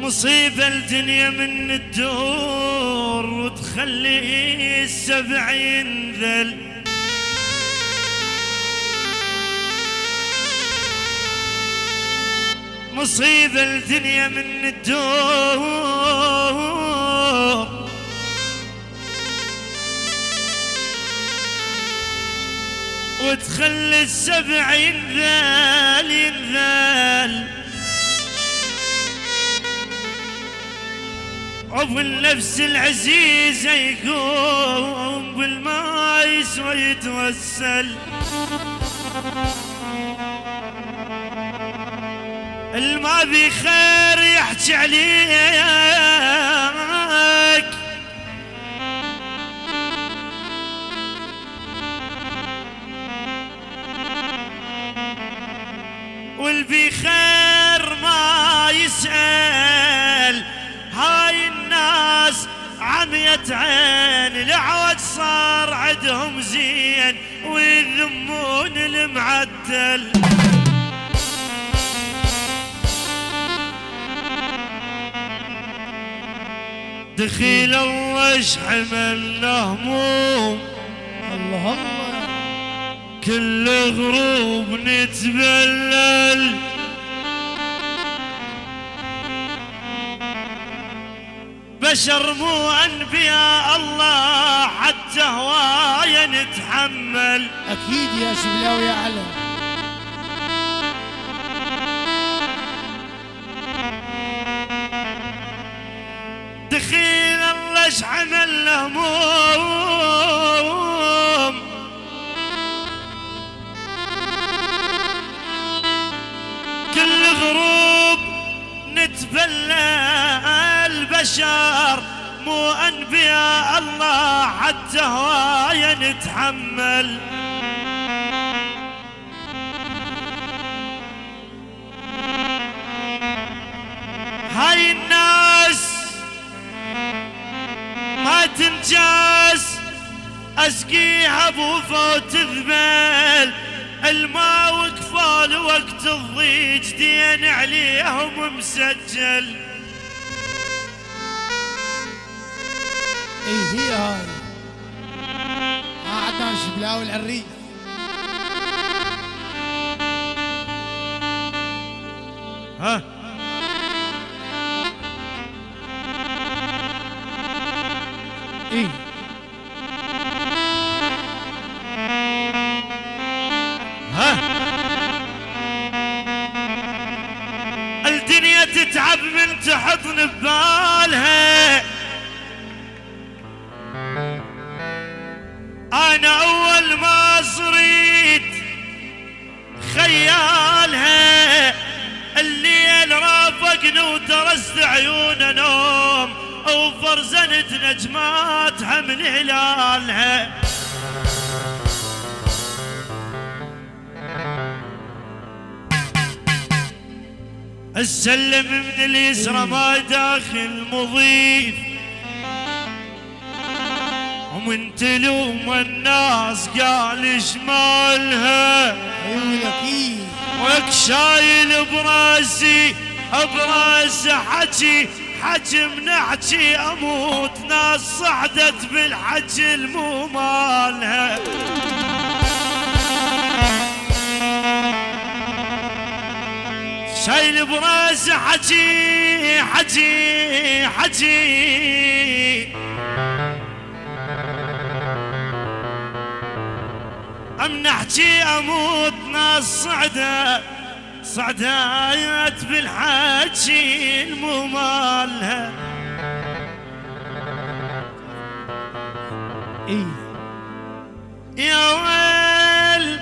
مصيبة الدنيا من الدور وتخلي السبع ينذل مصيبة الدنيا من الدور وتخلي السبع ينذال ينذال عفو النفس العزيزة يقوم بالماء يسوى يتوسل الما بي خير يحكي عليك عين العوج صار عندهم زين ويذمون المعدل. دخيل الله حملنا هموم الله الله كل غروب نتبلل. بشر مو أنبياء الله حتى هواية نتحمل. أكيد يا شبلاوي يا علم دخيل الله شحمل هموم البشر مو أنبياء الله حتى هواية نتحمل. هاي الناس ما تنجاز اسقيها بوفوت ذبل الماء وقفال وقت الضيج دين عليهم مسجل. اي هي هاي؟ ها عدنان شبلاوي العريف ها؟ اي ها؟ الدنيا تتعب من تحضن صريت خيالها الليل رافقني ودرست عيون نوم وفرزنت نجماتها من هلالها السلم من اليسرى ما داخل مضيف. ومن تلوم الناس قال شمالها وك شايل براسي براسي حكي حكي من احكي أموت ناس صعدت بالحكي المو مالها. شايل براسي حكي حكي حكي. ام نحكي أموت ناس صعدة صعدات بالحكي المو مالها اي يا ويل.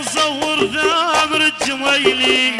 مصور ذابر الجميلي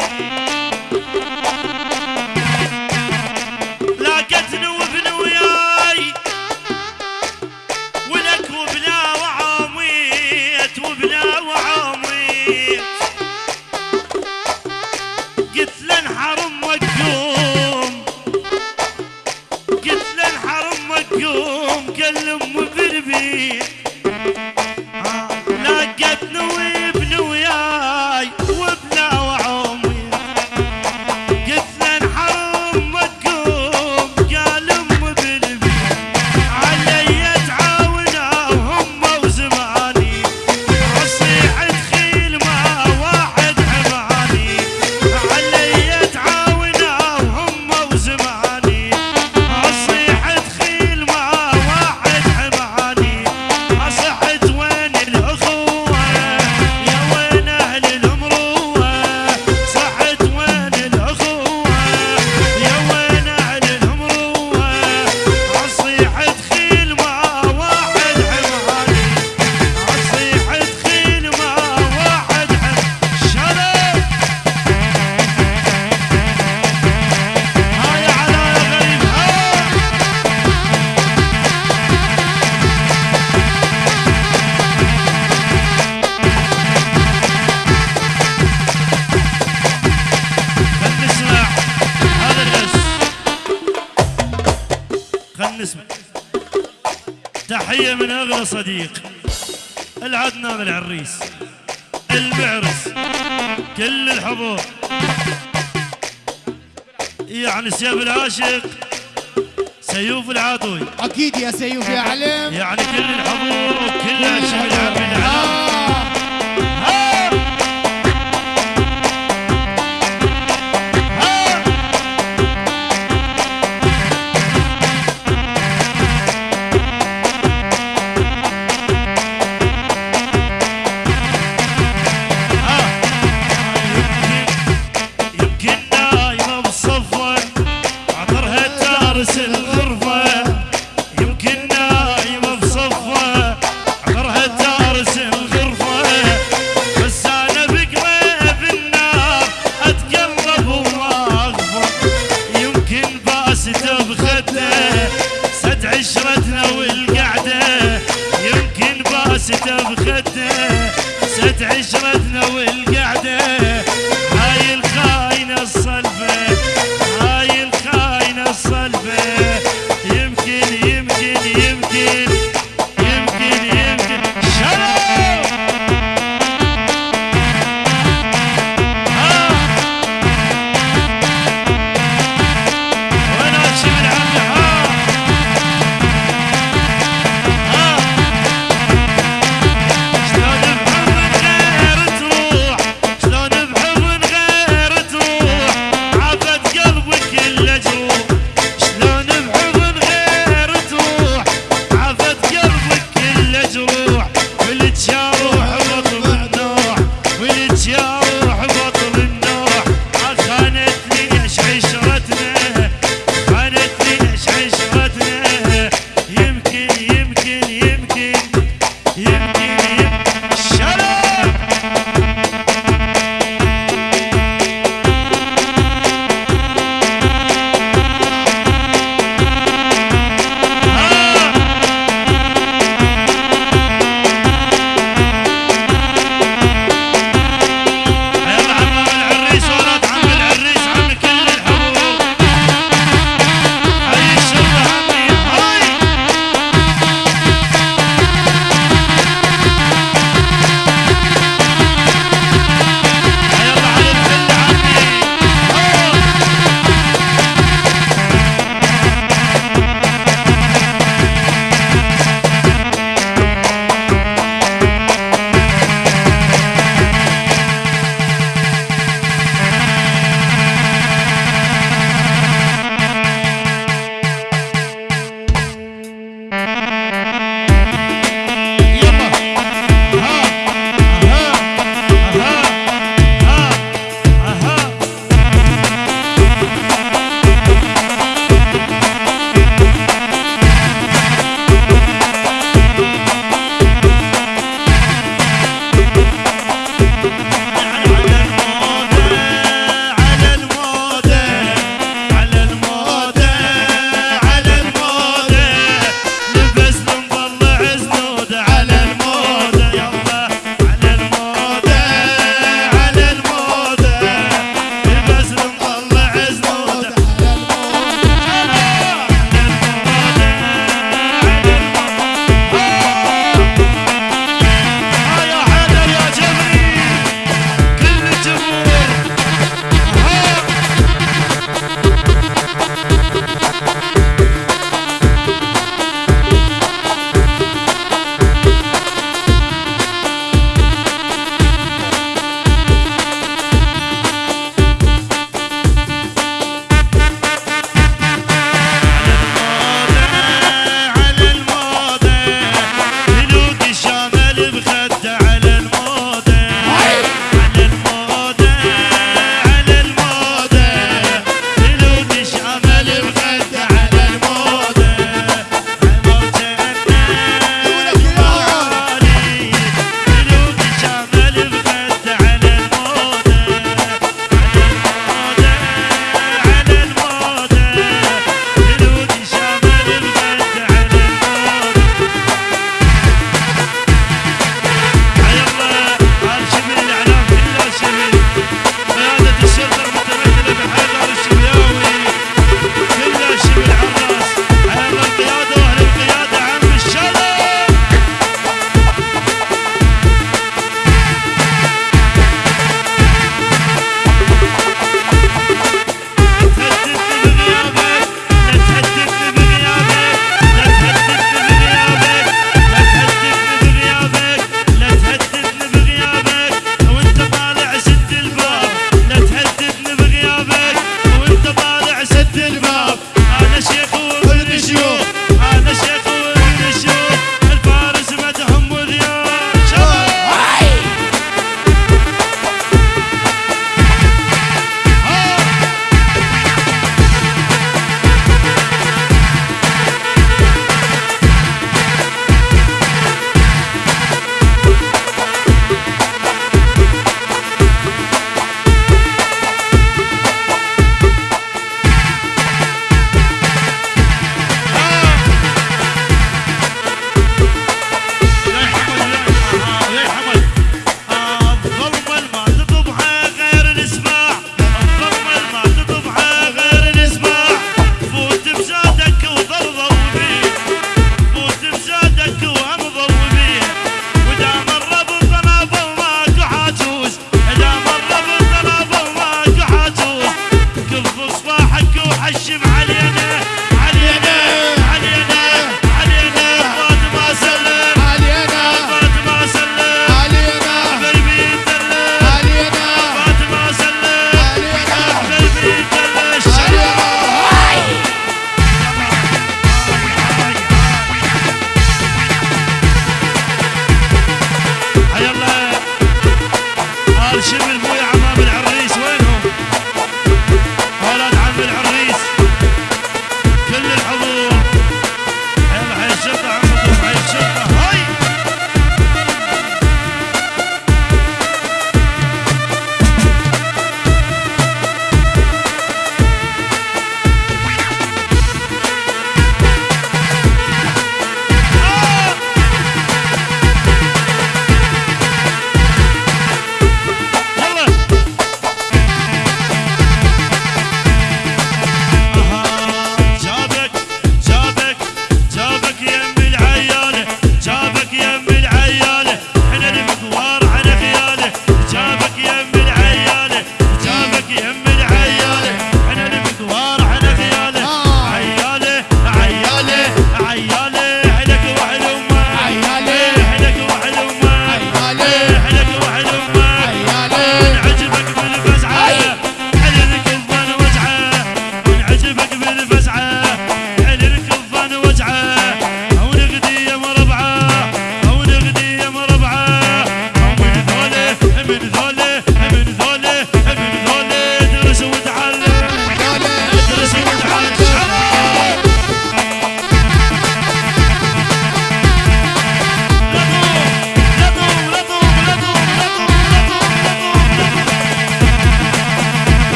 هذا من أغلى صديق. العدنا بالعريس المعرس. كل الحضور. يعني سيف العاشق سيوف العاطوي أكيد يا سيوف يا علم. يعني كل الحضور وكل أشهد عبد العالم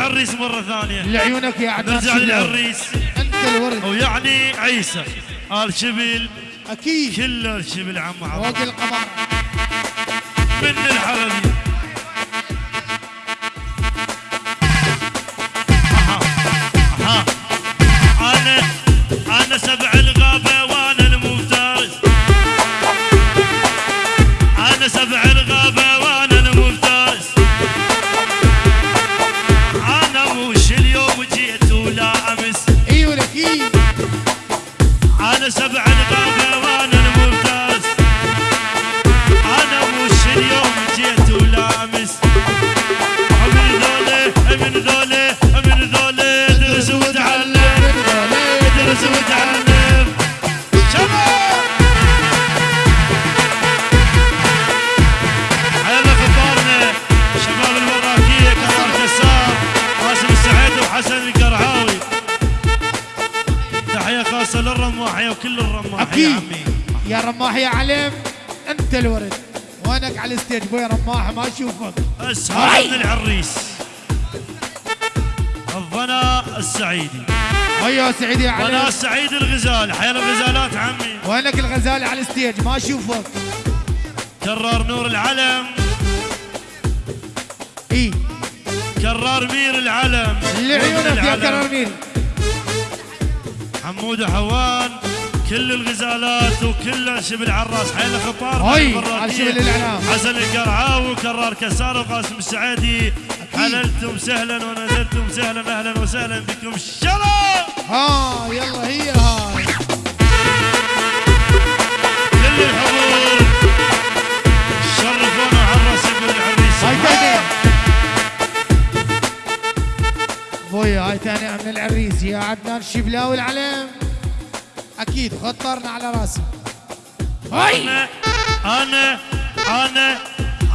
للعريس مرة ثانية. لعيونك يا عدنان نرجع للعريس أنت الورد. ويعني عيسى. آل شبل أكيد. كل الشبل عم عبد فوق القمر. من الحلبي أنا سبع الغابة وأنا المفترس أنا مش اليوم رماح يا علم انت الورد. وينك على الستيج بوي رماح؟ ما أشوفك. هذا من العريس. الظنا السعيدي. أيوه سعيد يا ظنا علم السعيد الغزال. حيا الغزالات عمي. وينك الغزال على الستيج؟ ما أشوفك. كرار نور العلم. إي. كرار مير العلم. لعيونك يا العلم. كراميل حمود حوان. كل الغزالات وكل شبل عراس حيل خطار هاي، البراكية. على شبل الإعلام. حسن القرعاوي وكرار كسار وقاسم السعيدي حللتم سهلا ونزلتم سهلا أهلا وسهلا بكم. الشرف ها يلا هي هاي. كل الحضور. شرفونا عراس ابن العريس هاي تاني. هاي تاني من العريس يا عدنان الشبلاوي العلم. أكيد خطرنا على راسي. هاي أنا أنا أنا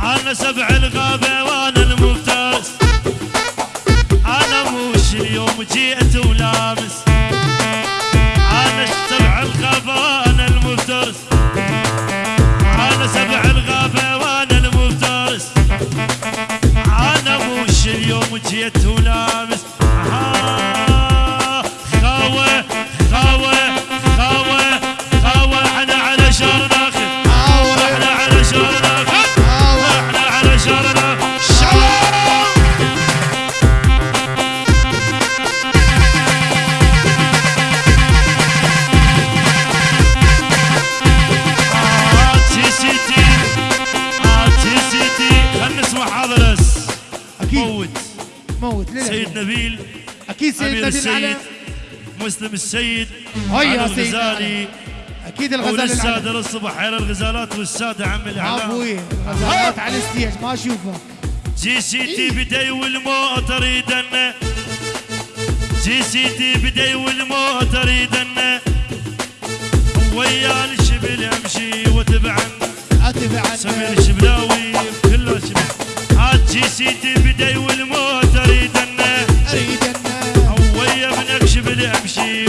أنا سبع الغابة وأنا المفترس أنا مش اليوم جيت ولامس أنا سبع الغابة وأنا المفترس أنا سبع الغابة وأنا المفترس أنا مش اليوم جيت ولامس آه، سيد نبيل أكيد أمير سيدنا السيد مسلم السيد هيا سيدنا. الغزالي أكيد الغزال وللساده العلم. للصبح حيل الغزالات والسادة عم الإعلام. أبوي الغزالات على الستيج ما أشوفك. جي سي تي بدي والموتر يدنا جي سي تي بدي والموتر يدنا ويا الشبل أمشي وتبعنا اتبع سمير الشبلاوي كله شبل. هات جي سي تي بدي والموتر يدنا اريد ان ويا منك شبل امشي